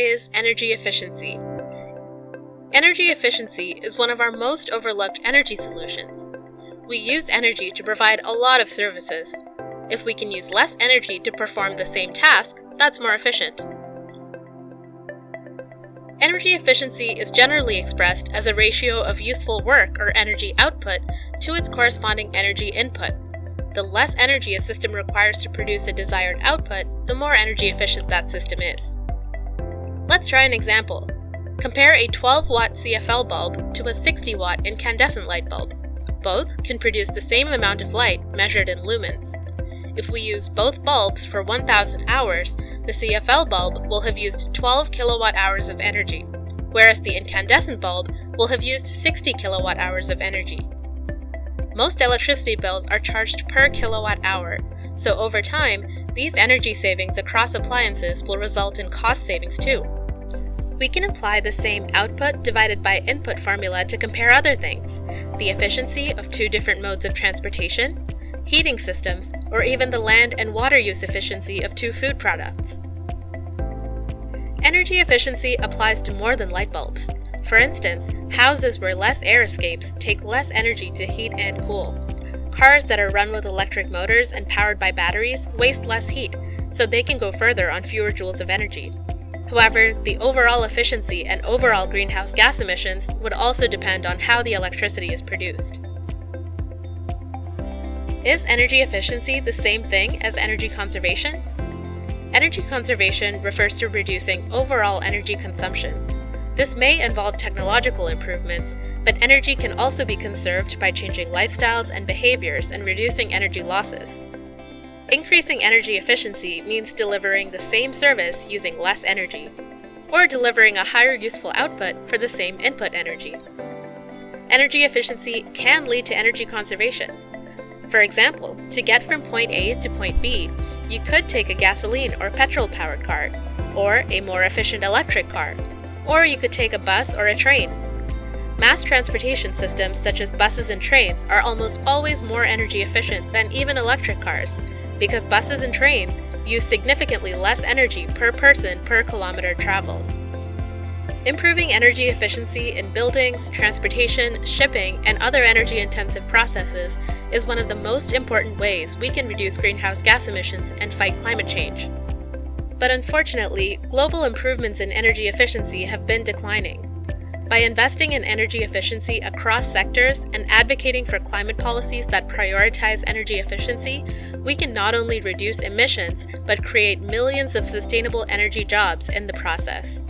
is energy efficiency? Energy efficiency is one of our most overlooked energy solutions. We use energy to provide a lot of services. If we can use less energy to perform the same task, that's more efficient. Energy efficiency is generally expressed as a ratio of useful work or energy output to its corresponding energy input. The less energy a system requires to produce a desired output, the more energy efficient that system is. Let's try an example. Compare a 12 watt CFL bulb to a 60 watt incandescent light bulb. Both can produce the same amount of light measured in lumens. If we use both bulbs for 1000 hours, the CFL bulb will have used 12 kilowatt hours of energy, whereas the incandescent bulb will have used 60 kilowatt hours of energy. Most electricity bills are charged per kilowatt hour, so over time, these energy savings across appliances will result in cost savings too. We can apply the same output divided by input formula to compare other things, the efficiency of two different modes of transportation, heating systems, or even the land and water use efficiency of two food products. Energy efficiency applies to more than light bulbs. For instance, houses where less air escapes take less energy to heat and cool. Cars that are run with electric motors and powered by batteries waste less heat, so they can go further on fewer joules of energy. However, the overall efficiency and overall greenhouse gas emissions would also depend on how the electricity is produced. Is energy efficiency the same thing as energy conservation? Energy conservation refers to reducing overall energy consumption. This may involve technological improvements, but energy can also be conserved by changing lifestyles and behaviors and reducing energy losses. Increasing energy efficiency means delivering the same service using less energy, or delivering a higher useful output for the same input energy. Energy efficiency can lead to energy conservation. For example, to get from point A to point B, you could take a gasoline or petrol-powered car, or a more efficient electric car, or you could take a bus or a train. Mass transportation systems such as buses and trains are almost always more energy efficient than even electric cars, because buses and trains use significantly less energy per person per kilometer traveled. Improving energy efficiency in buildings, transportation, shipping, and other energy-intensive processes is one of the most important ways we can reduce greenhouse gas emissions and fight climate change. But unfortunately, global improvements in energy efficiency have been declining. By investing in energy efficiency across sectors and advocating for climate policies that prioritize energy efficiency, we can not only reduce emissions, but create millions of sustainable energy jobs in the process.